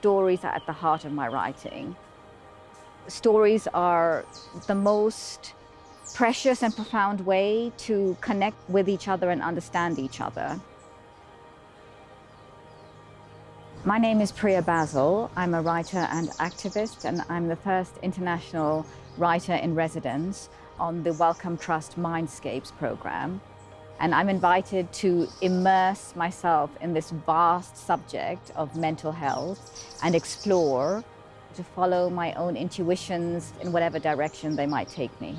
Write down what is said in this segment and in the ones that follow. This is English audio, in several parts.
stories are at the heart of my writing. Stories are the most precious and profound way to connect with each other and understand each other. My name is Priya Basil. I'm a writer and activist, and I'm the first international writer in residence on the Wellcome Trust Mindscapes program. And I'm invited to immerse myself in this vast subject of mental health and explore, to follow my own intuitions in whatever direction they might take me.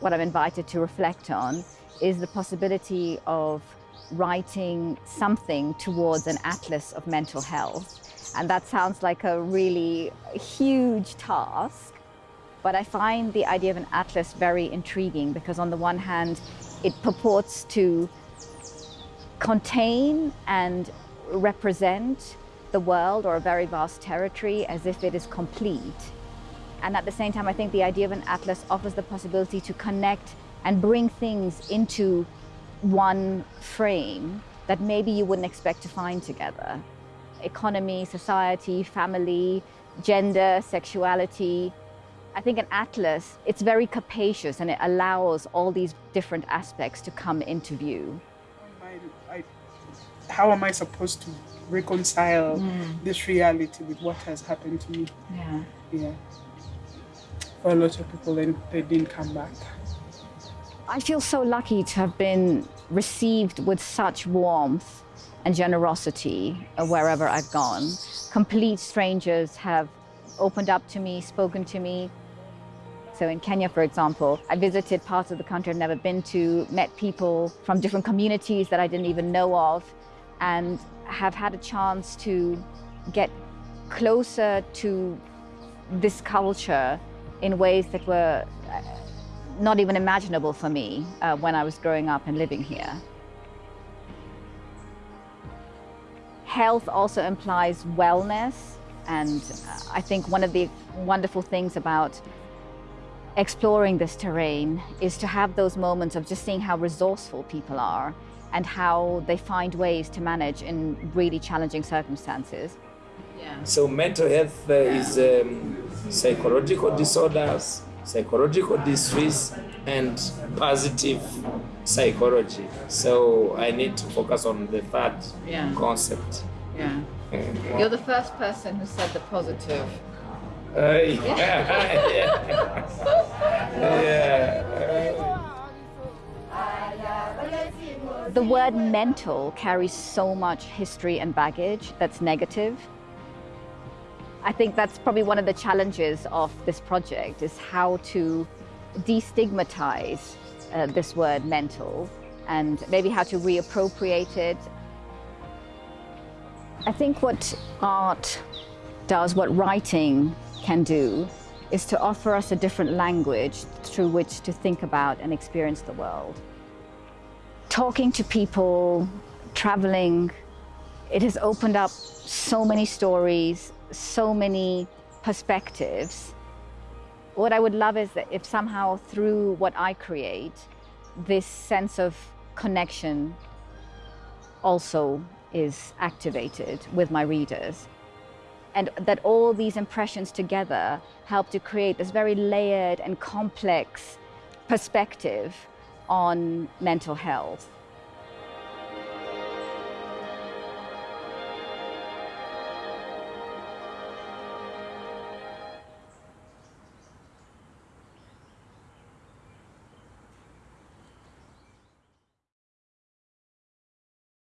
What I'm invited to reflect on is the possibility of writing something towards an atlas of mental health. And that sounds like a really huge task. But I find the idea of an atlas very intriguing because on the one hand, it purports to contain and represent the world or a very vast territory as if it is complete. And at the same time, I think the idea of an atlas offers the possibility to connect and bring things into one frame that maybe you wouldn't expect to find together. Economy, society, family, gender, sexuality, I think an atlas, it's very capacious and it allows all these different aspects to come into view. I, I, how am I supposed to reconcile mm. this reality with what has happened to me? Yeah. Yeah. For a lot of people, then they didn't come back. I feel so lucky to have been received with such warmth and generosity wherever I've gone. Complete strangers have opened up to me, spoken to me, so in Kenya, for example, I visited parts of the country I've never been to, met people from different communities that I didn't even know of, and have had a chance to get closer to this culture in ways that were uh, not even imaginable for me uh, when I was growing up and living here. Health also implies wellness, and uh, I think one of the wonderful things about exploring this terrain is to have those moments of just seeing how resourceful people are and how they find ways to manage in really challenging circumstances. Yeah. So mental health uh, is um, psychological disorders, psychological distress, and positive psychology. So I need to focus on the third yeah. concept. Yeah. You're the first person who said the positive uh, yeah. yeah. The word mental carries so much history and baggage that's negative. I think that's probably one of the challenges of this project is how to destigmatize uh, this word mental and maybe how to reappropriate it. I think what art does, what writing can do is to offer us a different language through which to think about and experience the world. Talking to people, traveling, it has opened up so many stories, so many perspectives. What I would love is that if somehow through what I create, this sense of connection also is activated with my readers and that all these impressions together help to create this very layered and complex perspective on mental health.